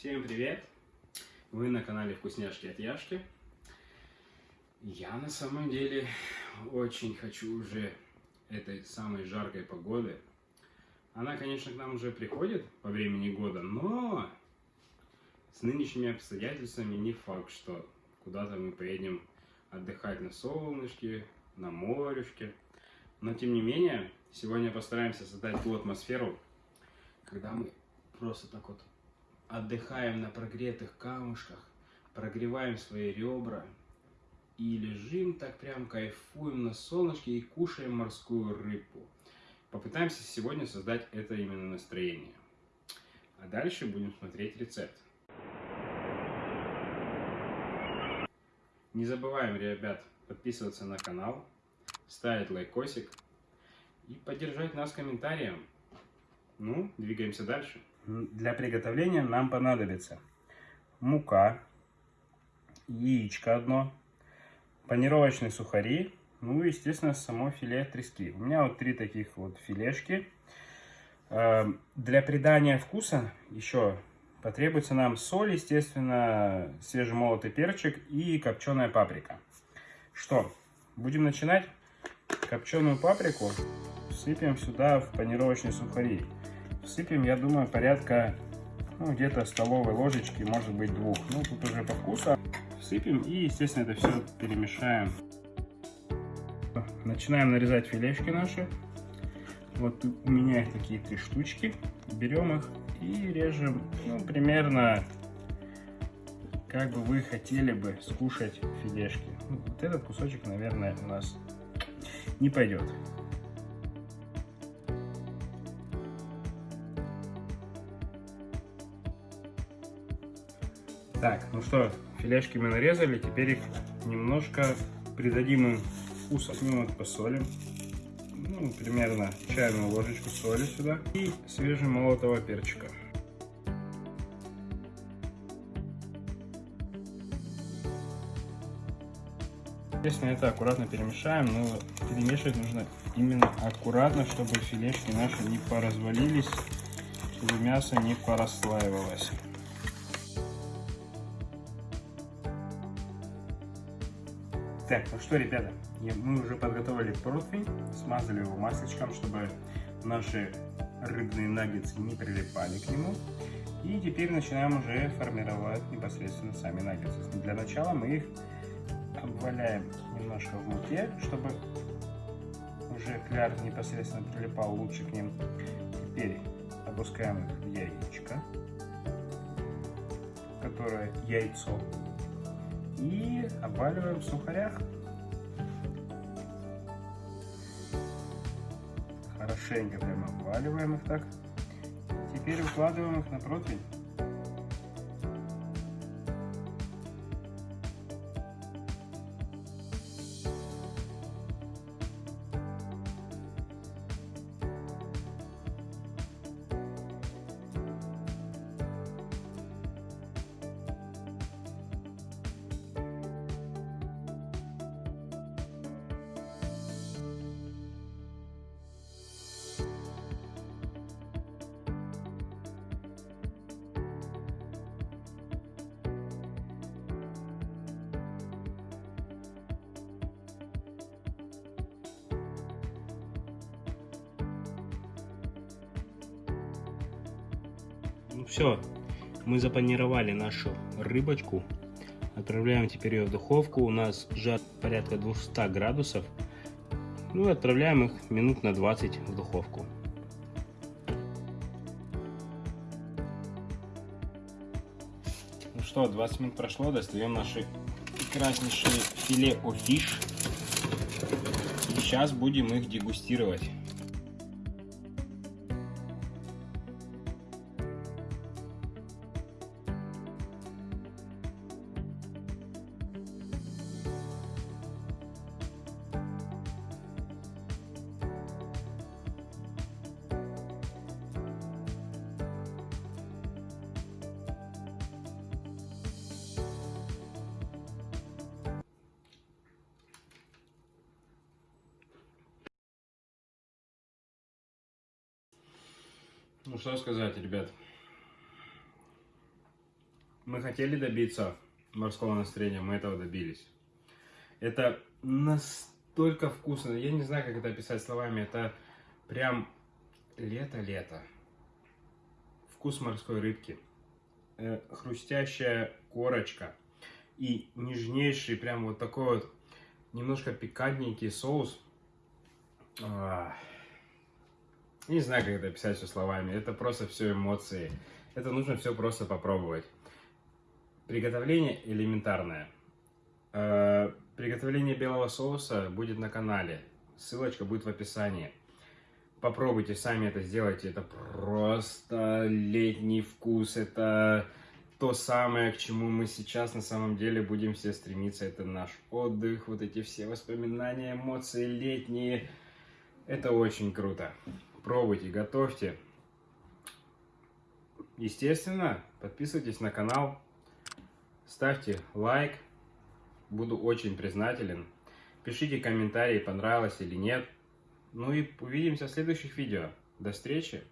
Всем привет! Вы на канале Вкусняшки от Яшки. Я на самом деле очень хочу уже этой самой жаркой погоды. Она, конечно, к нам уже приходит по времени года, но с нынешними обстоятельствами не факт, что куда-то мы поедем отдыхать на солнышке, на морюшке. Но, тем не менее, сегодня постараемся создать ту атмосферу, когда мы просто так вот отдыхаем на прогретых камушках, прогреваем свои ребра и лежим так прям кайфуем на солнышке и кушаем морскую рыбу. Попытаемся сегодня создать это именно настроение. А дальше будем смотреть рецепт. Не забываем, ребят, подписываться на канал, ставить лайкосик и поддержать нас комментарием. Ну, двигаемся дальше. Для приготовления нам понадобится мука, яичко одно, панировочные сухари, ну и, естественно, само филе трески. У меня вот три таких вот филешки. Э, для придания вкуса еще потребуется нам соль, естественно, свежемолотый перчик и копченая паприка. Что, будем начинать? Копченую паприку сыпем сюда в панировочные сухари. Всыпем, я думаю, порядка, ну, где-то столовой ложечки, может быть, двух. Ну, тут уже по вкусу. Всыпем и, естественно, это все перемешаем. Начинаем нарезать филешки наши. Вот у меня их такие три штучки. Берем их и режем, ну, примерно, как бы вы хотели бы скушать филешки. Вот этот кусочек, наверное, у нас не пойдет. Так, ну что, филешки мы нарезали, теперь их немножко придадим им. Ну вот посолим. Ну, примерно чайную ложечку соли сюда. И свежемолотого перчика. Естественно, это аккуратно перемешаем, но перемешивать нужно именно аккуратно, чтобы филешки наши не поразвалились, чтобы мясо не порасслаивалось. Так, ну что, ребята, мы уже подготовили противень, смазали его масличком, чтобы наши рыбные наггетсы не прилипали к нему. И теперь начинаем уже формировать непосредственно сами наггетсы. Для начала мы их обваляем немножко в муке, чтобы уже кляр непосредственно прилипал лучше к ним. Теперь опускаем их в яичко, которое яйцо и обваливаем в сухарях. Хорошенько прямо обваливаем их так. Теперь укладываем их на противень. Ну все, мы запанировали нашу рыбочку. Отправляем теперь ее в духовку. У нас жар порядка 200 градусов. Ну и отправляем их минут на 20 в духовку. Ну что, 20 минут прошло, достаем наши прекраснейшие филе о фиш. И сейчас будем их дегустировать. Ну что сказать, ребят. Мы хотели добиться морского настроения, мы этого добились. Это настолько вкусно, я не знаю, как это описать словами, это прям лето-лето. Вкус морской рыбки, э, хрустящая корочка и нежнейший, прям вот такой вот немножко пикантненький соус. А, не знаю, как это описать все словами, это просто все эмоции. Это нужно все просто попробовать. Приготовление элементарное. Э, приготовление белого соуса будет на канале. Ссылочка будет в описании. Попробуйте, сами это сделайте. Это просто летний вкус. Это то самое, к чему мы сейчас на самом деле будем все стремиться. Это наш отдых, вот эти все воспоминания, эмоции летние. Это очень круто. Пробуйте, готовьте. Естественно, подписывайтесь на канал, ставьте лайк, буду очень признателен. Пишите комментарии, понравилось или нет. Ну и увидимся в следующих видео. До встречи!